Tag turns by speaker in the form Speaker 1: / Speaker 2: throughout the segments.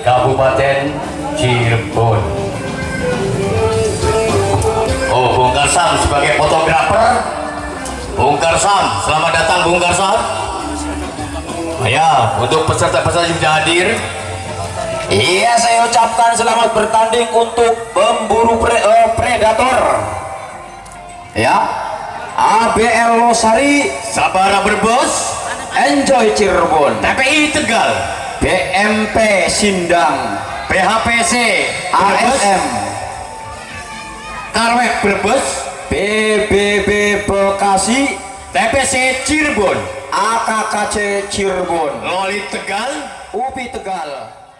Speaker 1: Kabupaten Cirebon. Oh, Bung Karsam sebagai fotografer. Bung Karsam, selamat datang Bung Karsam. Ya, untuk peserta-peserta yang sudah hadir,
Speaker 2: Iya, saya ucapkan selamat bertanding untuk pemburu pre- eh, predator. Ya, ABL Losari,
Speaker 1: Sabara Berbos,
Speaker 2: Enjoy Cirebon,
Speaker 1: TPI Tegal,
Speaker 2: BMP Sindang,
Speaker 1: PHPC,
Speaker 2: ASM,
Speaker 1: Karwek Brebes,
Speaker 2: BBB Bekasi,
Speaker 1: TPC Cirebon,
Speaker 2: AKKC Cirebon,
Speaker 1: Loli Tegal,
Speaker 2: UPI Tegal,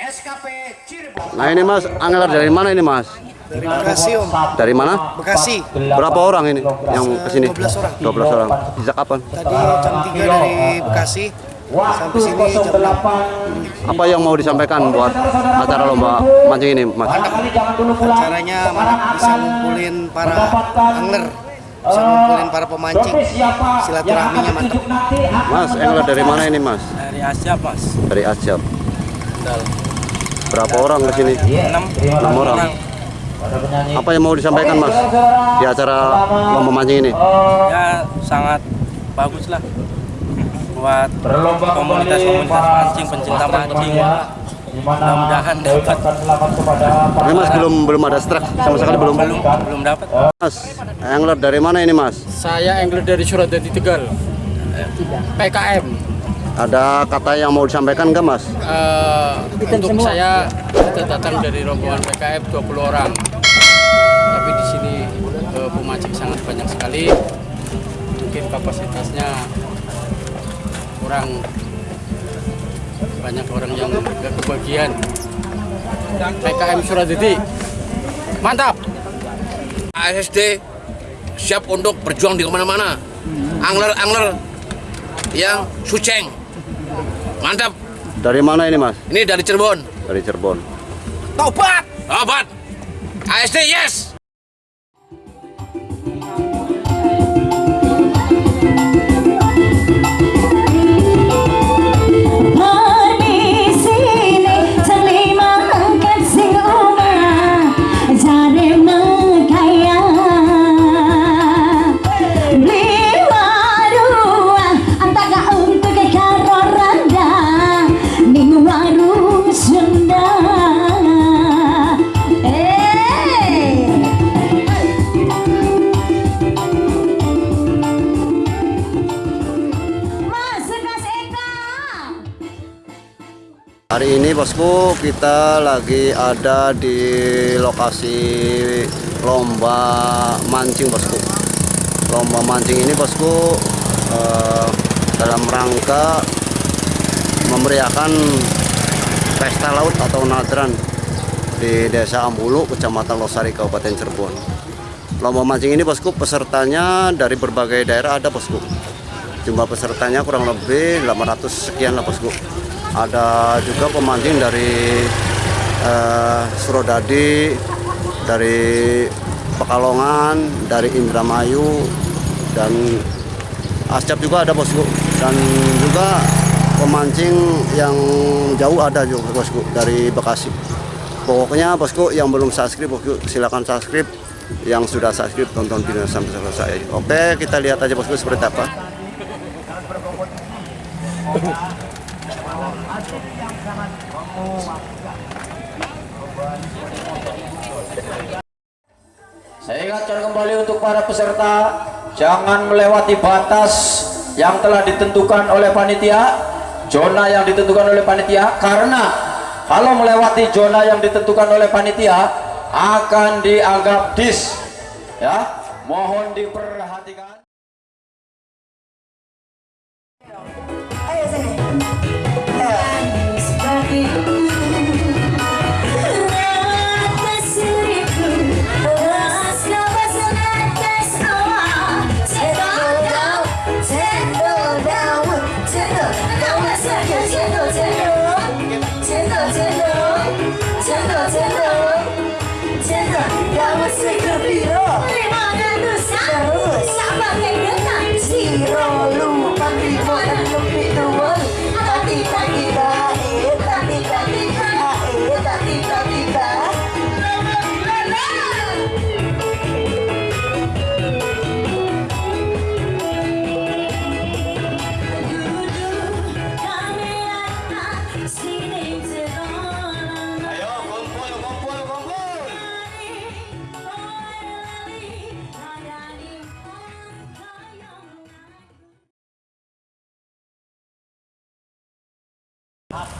Speaker 1: SKP Cirebon.
Speaker 3: Nah ini mas, angler dari mana ini mas?
Speaker 4: Dari Bekasi om,
Speaker 3: Dari mana?
Speaker 4: Bekasi.
Speaker 3: Berapa orang ini yang ke sini?
Speaker 4: 12 orang.
Speaker 3: 12 orang. Sejak kapan?
Speaker 4: Tadi jam 3 dari Bekasi sampai sini jam 6.
Speaker 3: Apa yang mau disampaikan buat acara lomba mancing ini mas?
Speaker 4: Caranya bisa ngumpulin para angler, bisa ngumpulin para pemancing. Silaturahminya mantap.
Speaker 3: Mas, angler dari mana ini mas?
Speaker 5: dari Asia mas
Speaker 3: Dari Acap. Berapa orang ke sini? 6 orang. Apa yang mau disampaikan mas di acara lomba mancing ini?
Speaker 5: ya sangat bagus lah buat komunitas-komunitas mancing pencinta mancing mudah-mudahan dapat
Speaker 3: Ini mas belum belum ada strike sama sekali belum.
Speaker 5: belum belum dapat
Speaker 3: Mas, angler dari mana ini mas?
Speaker 6: Saya angler dari Suradadi Tegal. PKM.
Speaker 3: Ada kata yang mau disampaikan nggak mas?
Speaker 6: Eh, untuk saya kita datang dari rombongan PKM 20 orang. Tapi di sini eh, pemancing sangat banyak sekali. Mungkin kapasitasnya kurang banyak orang yang nggak kebagian. PKM Suradadi. Mantap.
Speaker 7: ASD siap untuk berjuang di ke mana-mana. Angler-angler yang suceng. Mantap.
Speaker 3: Dari mana ini mas?
Speaker 7: Ini dari Cirebon.
Speaker 3: Dari Cirebon.
Speaker 7: Tobat. Tobat. ASD yes.
Speaker 3: Hari ini bosku kita lagi ada di lokasi lomba mancing bosku. Lomba mancing ini bosku eh, dalam rangka memeriahkan pesta laut atau nadran di Desa Ambulu, Kecamatan Losari, Kabupaten Cirebon. Lomba mancing ini bosku pesertanya dari berbagai daerah ada bosku. Jumlah pesertanya kurang lebih 800 sekian lah bosku. Ada juga pemancing dari eh, Surodadi, dari Pekalongan, dari Indramayu, dan Ascap juga ada bosku. Dan juga pemancing yang jauh ada juga bosku dari Bekasi. Pokoknya bosku yang belum subscribe bosku silakan subscribe. Yang sudah subscribe tonton video sampai selesai. Oke kita lihat aja bosku seperti apa.
Speaker 2: Saya ingatkan kembali untuk para peserta jangan melewati batas yang telah ditentukan oleh panitia, zona yang ditentukan oleh panitia karena kalau melewati zona yang ditentukan oleh panitia akan dianggap dis. Ya, mohon diperhatikan.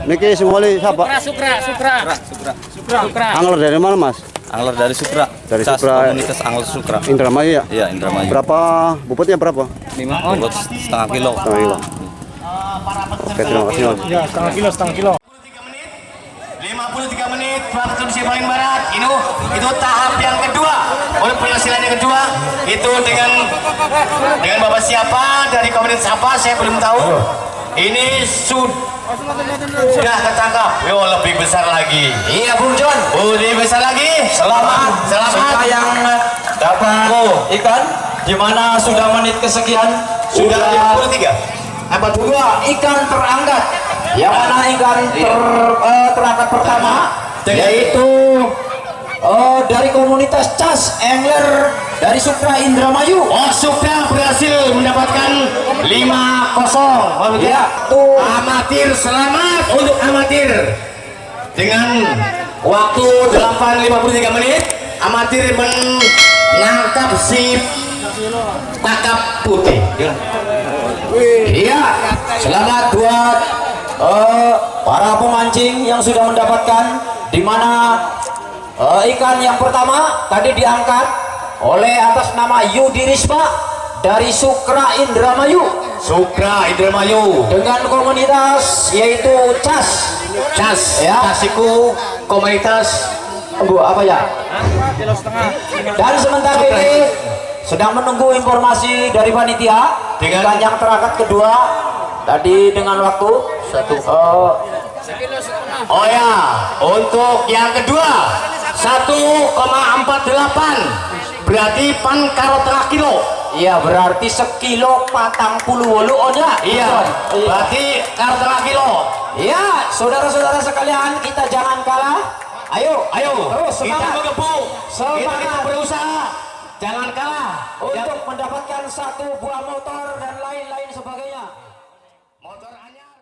Speaker 3: Niki sumoli siapa?
Speaker 5: Sukra, Sukra, Sukra, Sukra, Sukra.
Speaker 3: Angler dari mana mas?
Speaker 8: Angler dari Sukra.
Speaker 3: Dari
Speaker 8: Cas,
Speaker 3: Sukra.
Speaker 8: Komunitas Angler Sukra.
Speaker 3: Indramayu ya?
Speaker 8: Iya, Indramayu.
Speaker 3: Berapa bobotnya berapa?
Speaker 8: Lima bobot setengah kilo.
Speaker 3: Setengah kilo. Oke terima kasih mas.
Speaker 1: Ya, setengah kilo, setengah kilo. 53 menit Indonesia paling barat ini itu tahap yang kedua oleh penghasilan yang kedua itu dengan dengan bapak siapa dari komunitas apa saya belum tahu ini sud sudah ketangkap. Yo lebih besar lagi. Iya Bung John. Lebih besar lagi. Selamat. Selamat.
Speaker 2: Suka yang dapat. Ikan. Di mana sudah menit kesekian?
Speaker 1: Sudah
Speaker 2: sudah.
Speaker 1: 53
Speaker 2: apa dua? Ikan terangkat. Yang mana ikan ter, eh, terangkat pertama? Yaitu eh, dari komunitas Cas Angler dari Supra Indramayu.
Speaker 1: Oh, Supra berhasil mendapatkan 5-0. Oh, begitu.
Speaker 2: Ya.
Speaker 1: Amatir selamat untuk amatir. Dengan waktu 8.53 menit, amatir menangkap si kakap putih.
Speaker 2: Iya, selamat buat eh, para pemancing yang sudah mendapatkan di mana eh, ikan yang pertama tadi diangkat oleh atas nama Yudi Risma dari Sukra Indramayu.
Speaker 1: Supra Indramayu.
Speaker 2: Dengan komunitas yaitu Cas.
Speaker 1: Cas,
Speaker 2: Ya.
Speaker 1: Kasiku komunitas
Speaker 2: Bu, apa ya? Dan sementara ini sedang menunggu informasi dari panitia
Speaker 1: Dengan-
Speaker 2: yang terangkat kedua. Tadi dengan waktu satu. eh,
Speaker 1: Oh ya, untuk yang kedua 1,48 berarti pan karo tengah kilo.
Speaker 2: Iya berarti sekilo patang puluh wolu onya.
Speaker 1: Iya, berarti karo tengah kilo.
Speaker 2: Iya, saudara-saudara sekalian kita jangan kalah. Ayo,
Speaker 1: Ayo,
Speaker 2: terus
Speaker 1: kita
Speaker 2: semangat
Speaker 1: kita, kita
Speaker 2: Semangat.
Speaker 1: berusaha, jangan kalah.
Speaker 2: untuk mendapatkan satu buah motor dan lain-lain sebagainya.
Speaker 1: Motor anyar.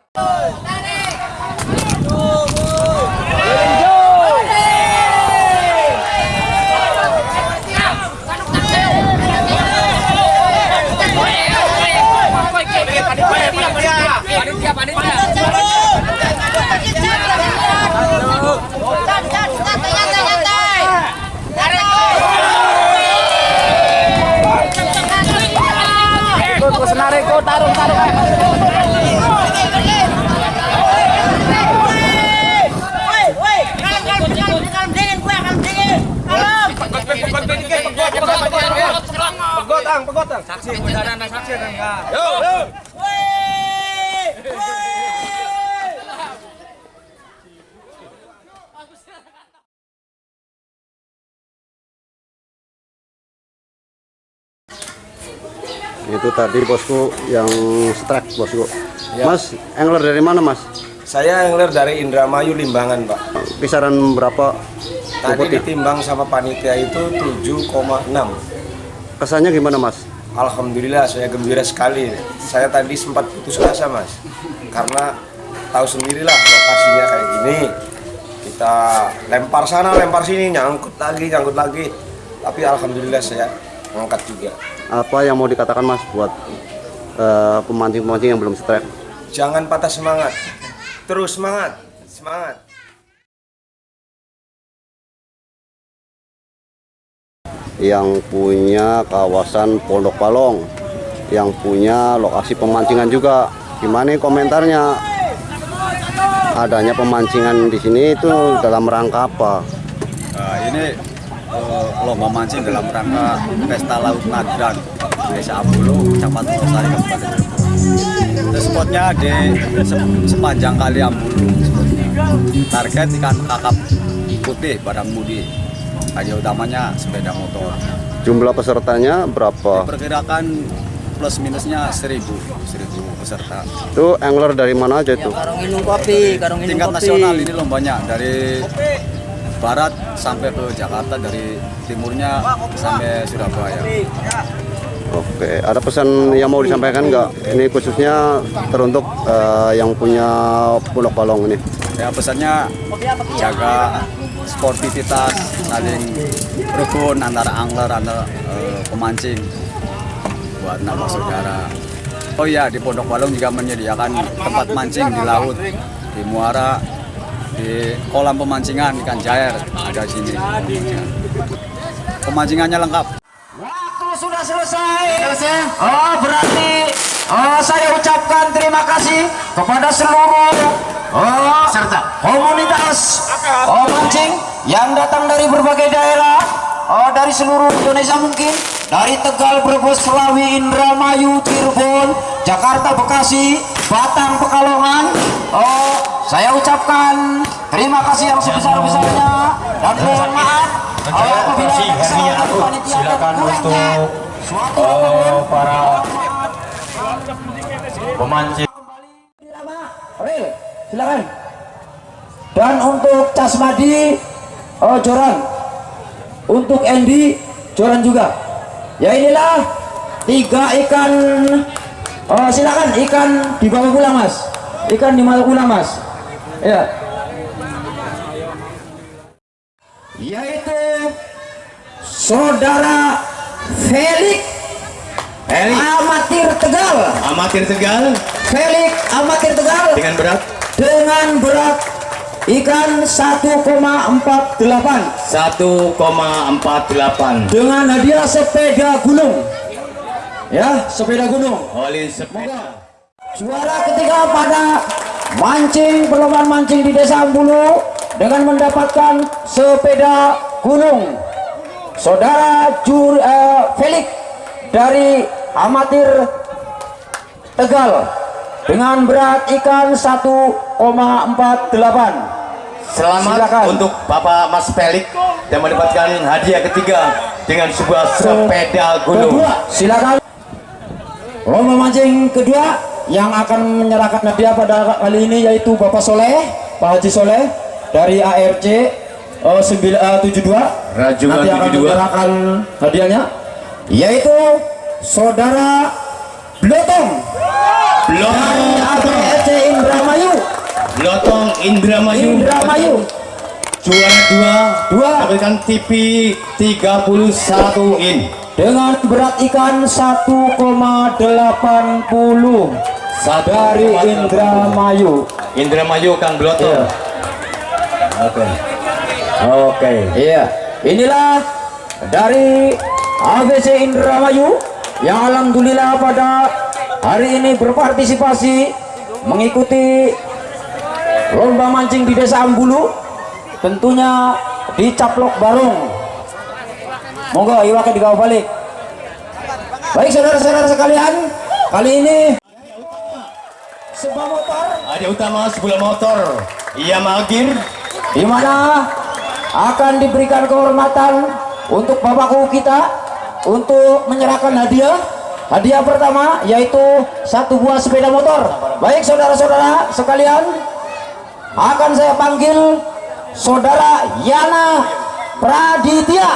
Speaker 3: Itu tadi bosku yang strike bosku.
Speaker 4: Ya.
Speaker 3: Mas, angler dari mana mas?
Speaker 4: Saya angler dari Indramayu Limbangan, Pak.
Speaker 3: Kisaran berapa?
Speaker 4: Tadi ditimbang sama panitia itu 7,6.
Speaker 3: Kesannya gimana mas?
Speaker 4: Alhamdulillah saya gembira sekali. Saya tadi sempat putus asa, Mas. Karena tahu sendirilah lokasinya kayak gini. Kita lempar sana, lempar sini, nyangkut lagi, nyangkut lagi. Tapi alhamdulillah saya ngangkat juga.
Speaker 3: Apa yang mau dikatakan mas buat eh, pemancing-pemancing yang belum strike?
Speaker 4: Jangan patah semangat. Terus semangat. Semangat.
Speaker 3: Yang punya kawasan Pondok Palong yang punya lokasi pemancingan juga gimana komentarnya adanya pemancingan di sini itu dalam rangka apa
Speaker 8: Nah, ini eh, lomba mancing dalam rangka Pesta Laut Nadran Desa Ambulu, Kecamatan Losari, Kabupaten. Itu spotnya di se- sepanjang kali Ambulu. Target ikan kakap putih barang mudi. Hanya utamanya sepeda motor.
Speaker 3: jumlah pesertanya berapa
Speaker 8: Perkirakan plus minusnya 1000 1000 peserta.
Speaker 3: itu angler dari mana aja itu
Speaker 5: Karung minum kopi, karung minum
Speaker 8: Tingkat
Speaker 5: kopi.
Speaker 8: nasional ini lombanya dari barat sampai ke Jakarta dari timurnya sampai Surabaya.
Speaker 3: oke ada pesan yang mau disampaikan nggak ini khususnya teruntuk eh, yang punya Pondok Palong ini
Speaker 8: Ya pesannya jaga sportivitas, saling rukun antara angler, antara eh, pemancing buat nambah saudara. Oh iya di Pondok Balong juga menyediakan tempat mancing di laut di muara di kolam pemancingan ikan jair ada sini pemancingannya lengkap
Speaker 2: Waktu sudah selesai. Oh, berarti oh, saya ucapkan terima kasih kepada seluruh oh,
Speaker 1: Serta.
Speaker 2: komunitas oh, mancing yang datang dari berbagai daerah. Oh, dari seluruh Indonesia mungkin. Dari Tegal, Brebes, Selawi, Indramayu, Cirebon, Jakarta, Bekasi, Batang, Pekalongan. Oh, saya ucapkan terima kasih yang sebesar-besarnya. Dan mohon maaf apabila
Speaker 9: silakan untuk
Speaker 2: suatu
Speaker 9: eh, para pemancing.
Speaker 2: Ril, silakan. Dan untuk Casmadi, oh Joran. Untuk Andy, Joran juga. Ya inilah tiga ikan. Oh silakan ikan dibawa pulang mas. Ikan dibawa pulang mas. Ya. Yaitu saudara Felix
Speaker 1: Felix.
Speaker 2: Amatir Tegal.
Speaker 1: Amatir Tegal
Speaker 2: Felix Amatir Tegal
Speaker 1: dengan berat
Speaker 2: dengan berat ikan 1,48
Speaker 1: 1,48
Speaker 2: dengan hadiah sepeda gunung. Ya sepeda gunung.
Speaker 1: Olin sepeda.
Speaker 2: Juara ketiga pada mancing perlombaan mancing di desa Ambulu dengan mendapatkan sepeda gunung. Saudara Jur, eh, Felix dari amatir Tegal dengan berat ikan 1,48
Speaker 1: Selamat
Speaker 2: Silakan.
Speaker 1: untuk Bapak Mas Pelik yang mendapatkan hadiah ketiga dengan sebuah sepeda gunung.
Speaker 2: kedua silakan lomba mancing kedua yang akan menyerahkan hadiah pada kali ini yaitu Bapak Soleh Pak Haji Soleh dari ARC eh, 72
Speaker 1: Rajungan
Speaker 2: nanti akan
Speaker 1: 72.
Speaker 2: menyerahkan hadiahnya yaitu saudara Blotong
Speaker 1: Blotong,
Speaker 2: ARC Indramayu
Speaker 1: Blotong Indramayu,
Speaker 2: Indramayu
Speaker 1: juara dua,
Speaker 2: Dua.
Speaker 1: dapatkan TV 31 in.
Speaker 2: dengan berat ikan 1,80
Speaker 1: Satu
Speaker 2: dari Indramayu
Speaker 1: Indramayu Kang Blotong.
Speaker 2: Oke. Oke. Iya. Inilah dari ABC Indramayu yang alhamdulillah pada hari ini berpartisipasi mengikuti lomba mancing di Desa Ambulu tentunya di Caplok Barung. Monggo iwake digawa balik. Baik saudara-saudara sekalian, kali ini sebuah motor
Speaker 1: Ada utama sebuah motor. Ia magir
Speaker 2: di mana akan diberikan kehormatan untuk bapakku kita untuk menyerahkan hadiah. Hadiah pertama yaitu satu buah sepeda motor. Baik saudara-saudara sekalian akan saya panggil saudara Yana Praditya.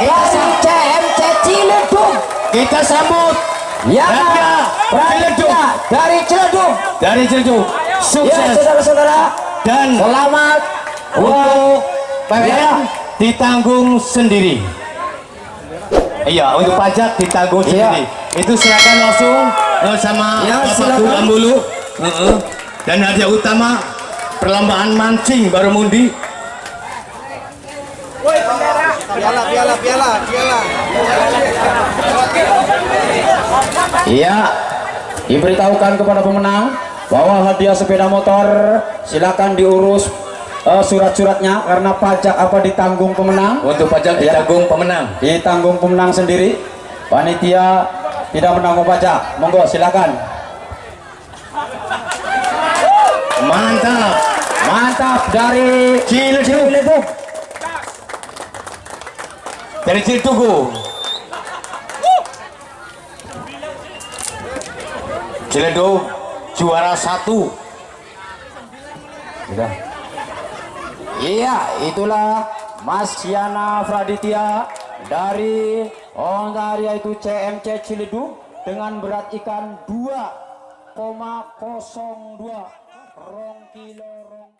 Speaker 2: Dari CMC Ciledug.
Speaker 1: Kita sambut
Speaker 2: Yana Praditya dari Ciledug.
Speaker 1: Dari Ciledug.
Speaker 2: ya
Speaker 1: Sukses.
Speaker 2: saudara-saudara.
Speaker 1: Dan
Speaker 2: selamat
Speaker 1: untuk PWN ditanggung sendiri. Iya, untuk pajak ditanggung
Speaker 2: Iya.
Speaker 1: sendiri. Itu silakan langsung eh, sama
Speaker 2: Ya,
Speaker 1: Bapak. Guru Ambulu. Heeh. Dan hadiah utama perlombaan mancing baru mundi.
Speaker 2: Iya, diberitahukan kepada pemenang bahwa hadiah sepeda motor silakan diurus eh, surat-suratnya karena pajak apa ditanggung pemenang.
Speaker 1: Untuk pajak
Speaker 2: Iya.
Speaker 1: ditanggung pemenang.
Speaker 2: Ditanggung pemenang sendiri. Panitia tidak menanggung pajak. Monggo silakan.
Speaker 1: Mantap.
Speaker 2: Mantap dari Ciledug.
Speaker 1: Dari Ciletugu. Ciledug juara satu.
Speaker 2: Sudah. Iya, itulah Mas Yana Praditya dari Ontario itu CMC Ciledug dengan berat ikan 2,02 rong kilo rong